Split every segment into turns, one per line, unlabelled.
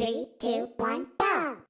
Three, two, one, go!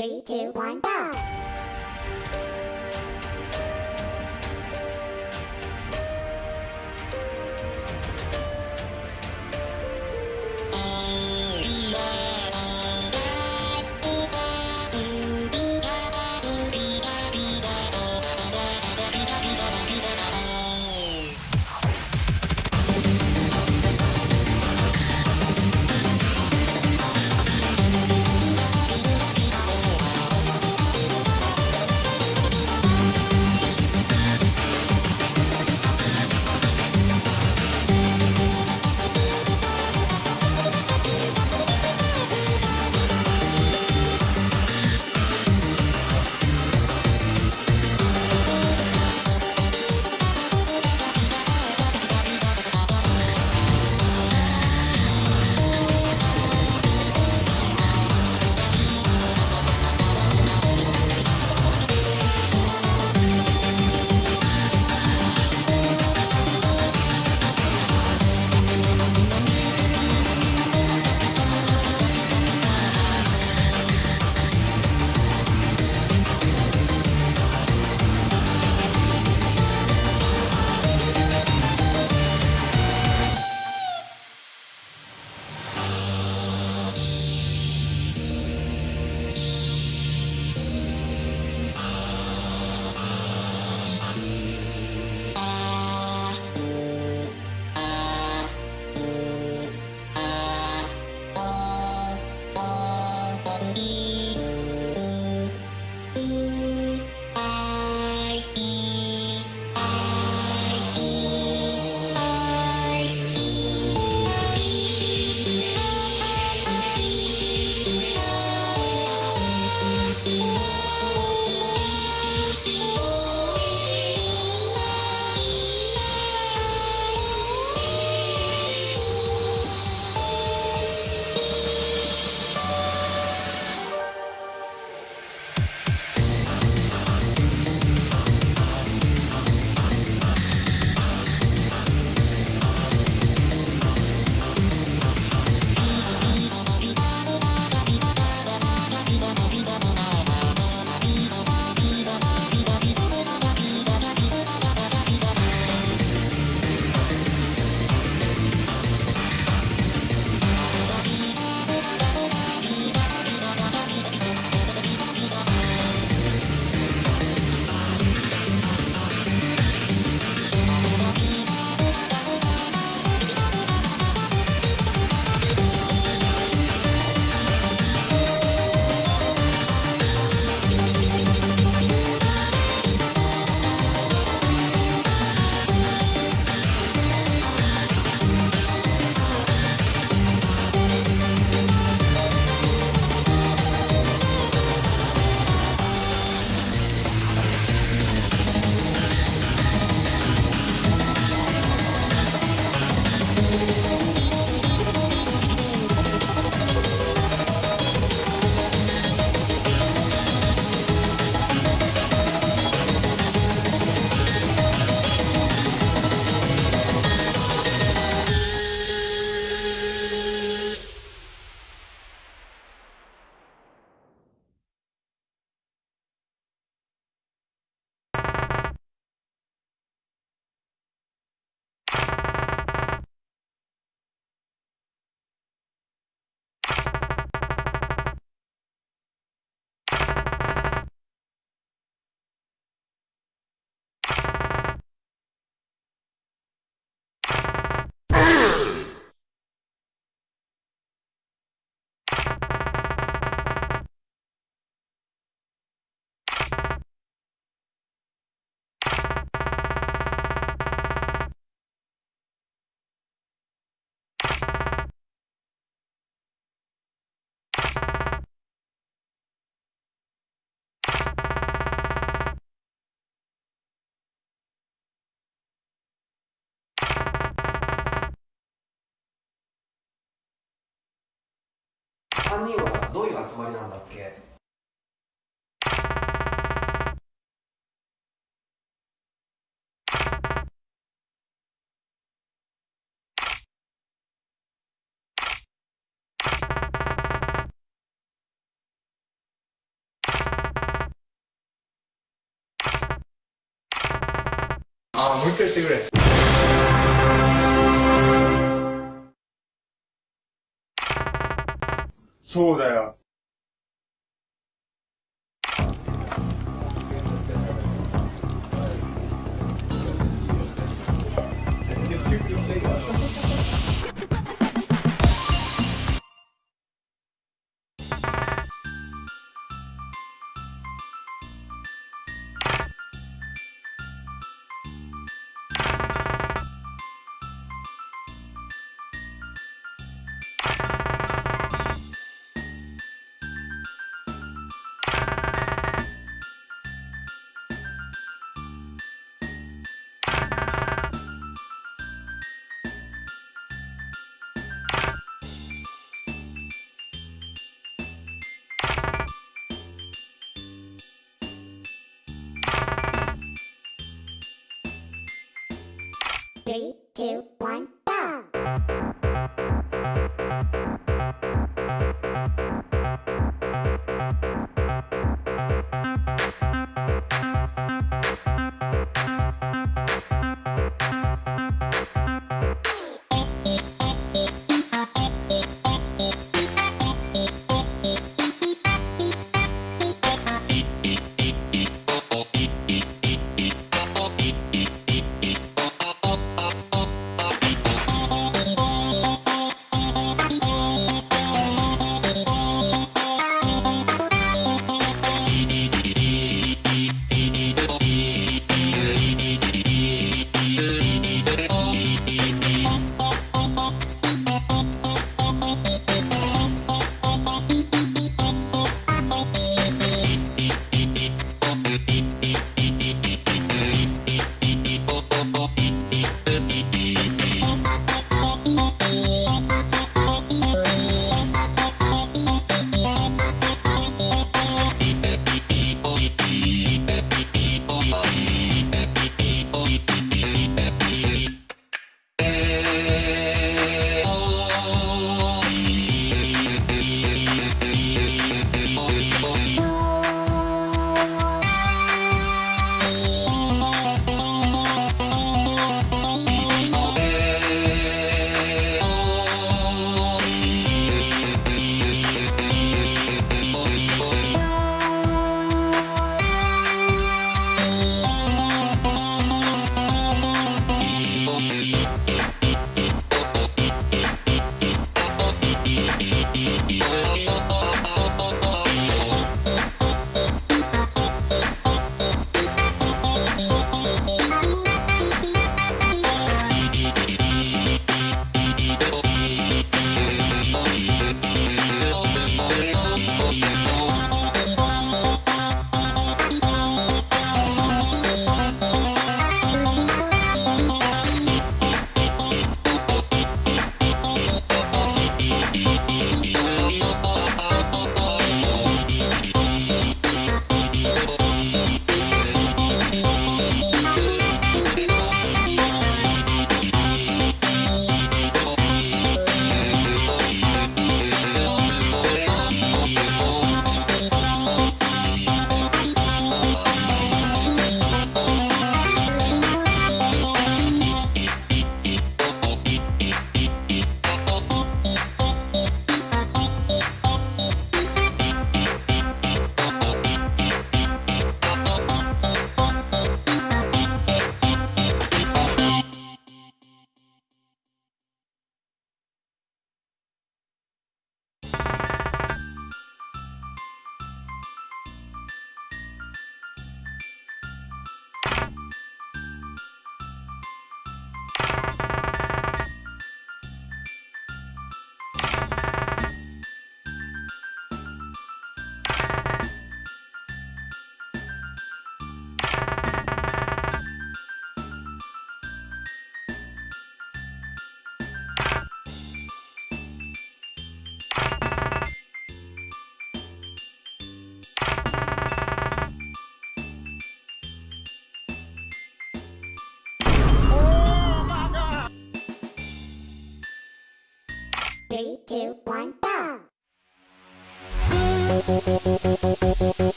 Three, two, one,
3人はどういう集まりなんだっけ？
あもう一回言ってくれ。そうだよ。
two,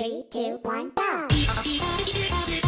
Three, two, one, go!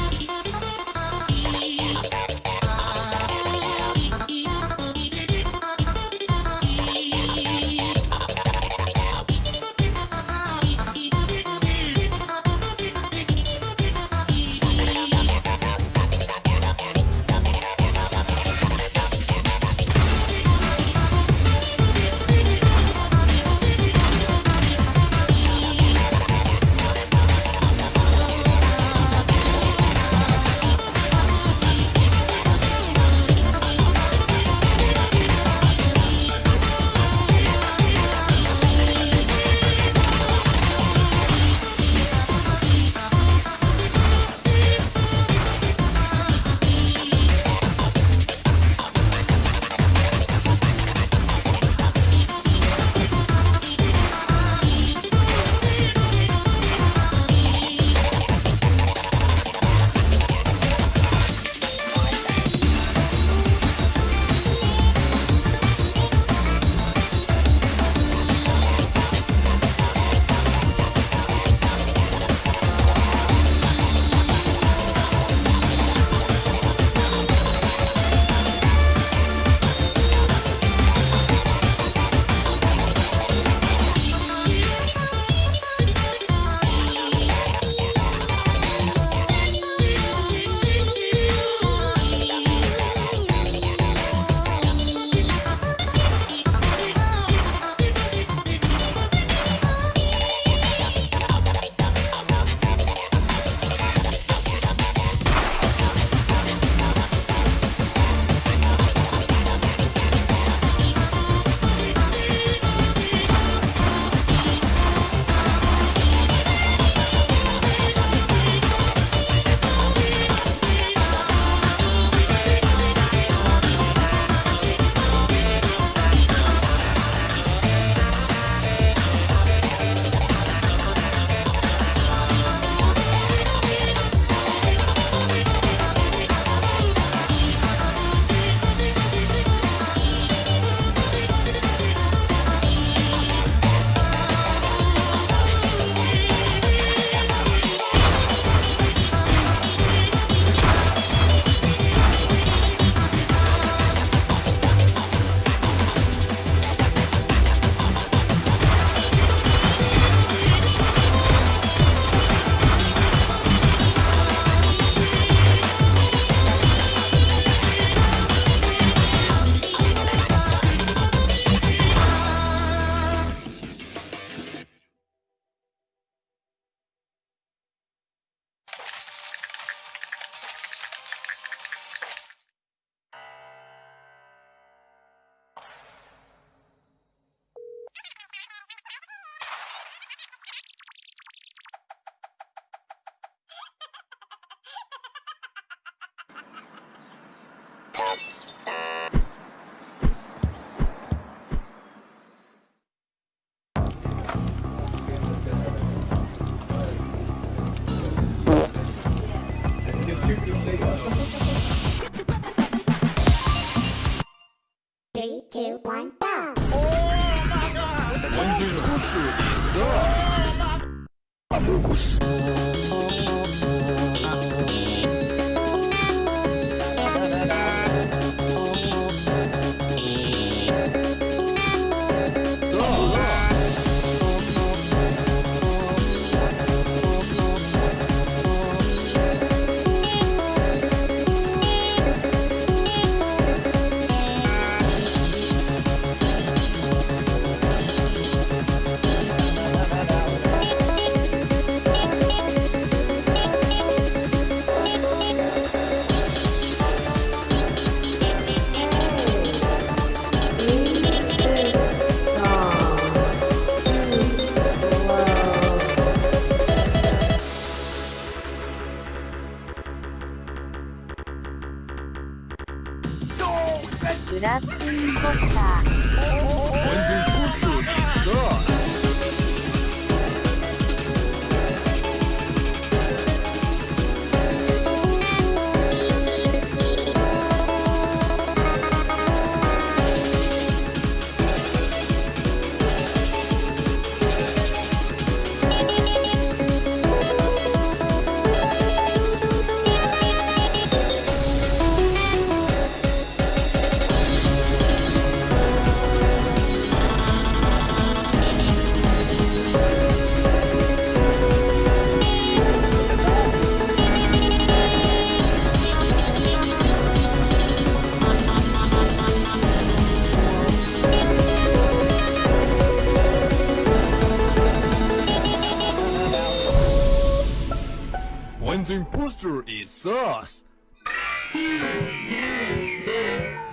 man's imposter is us!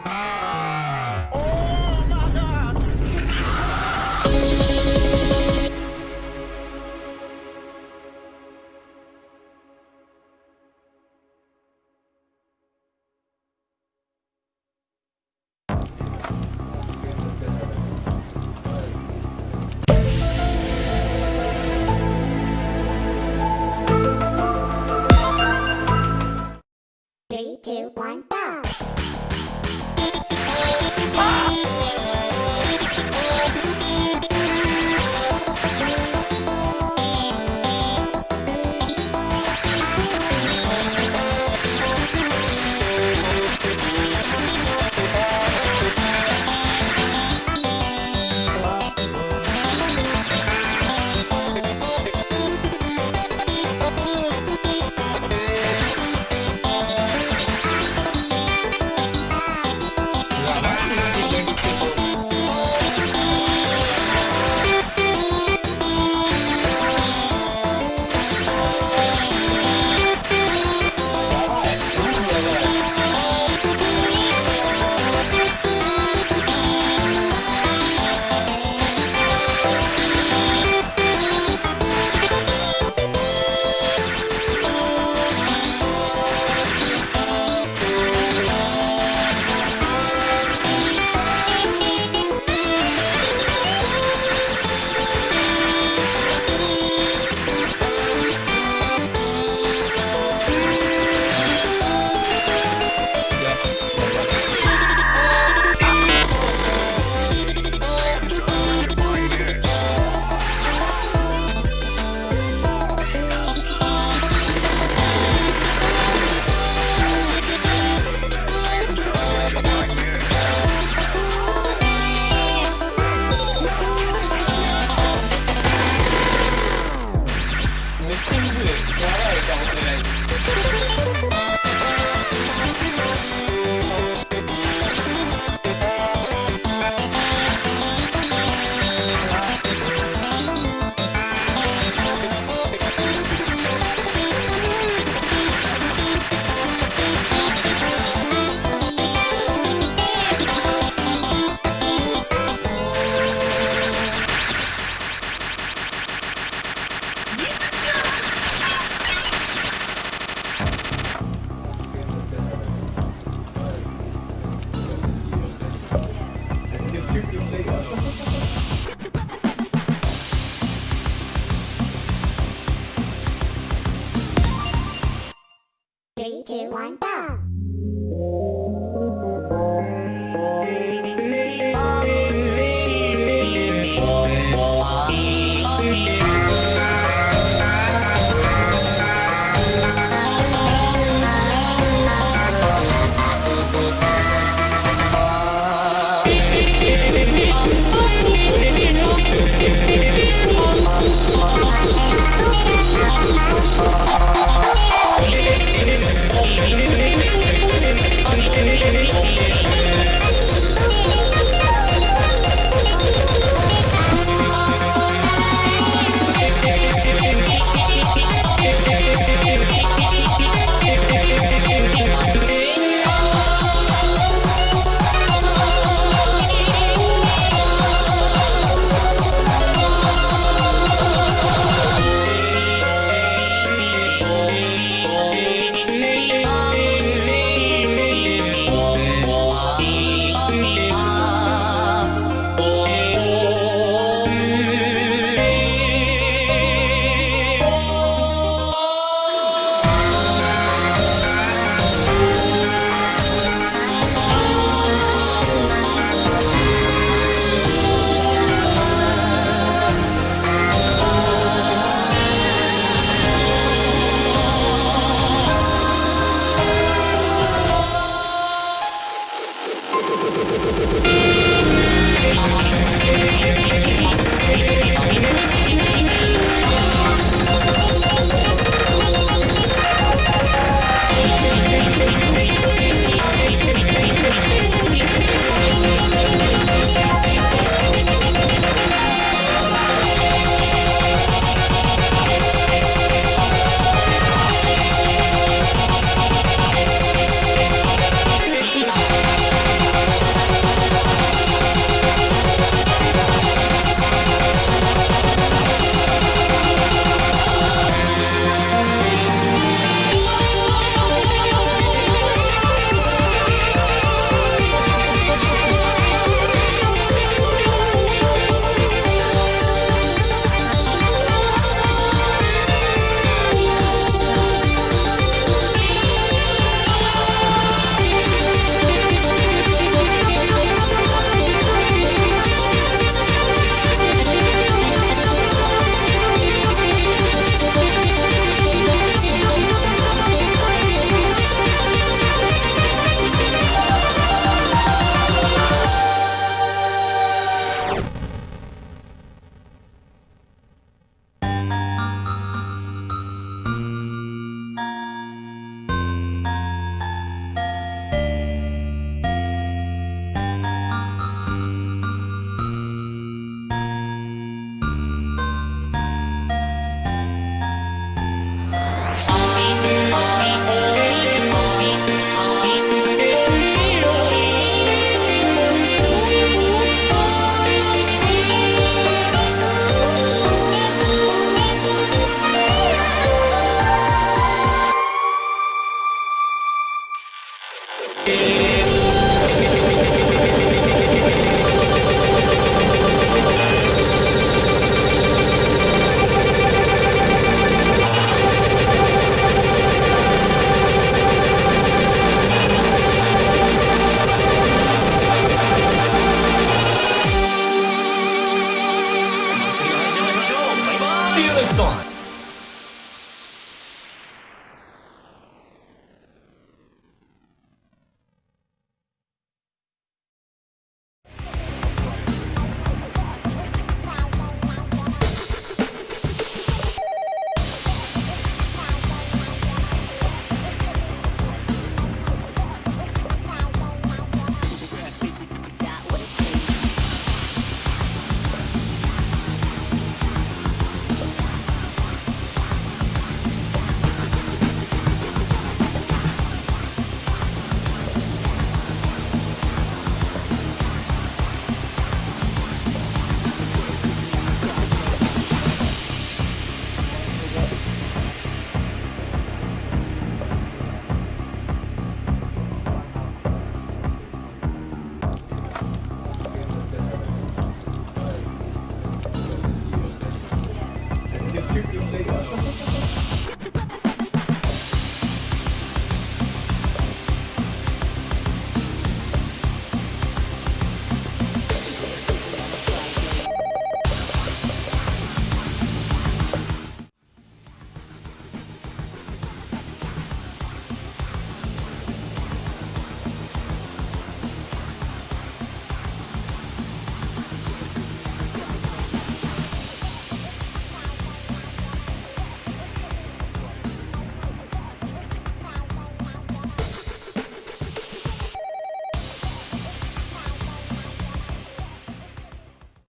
Ah.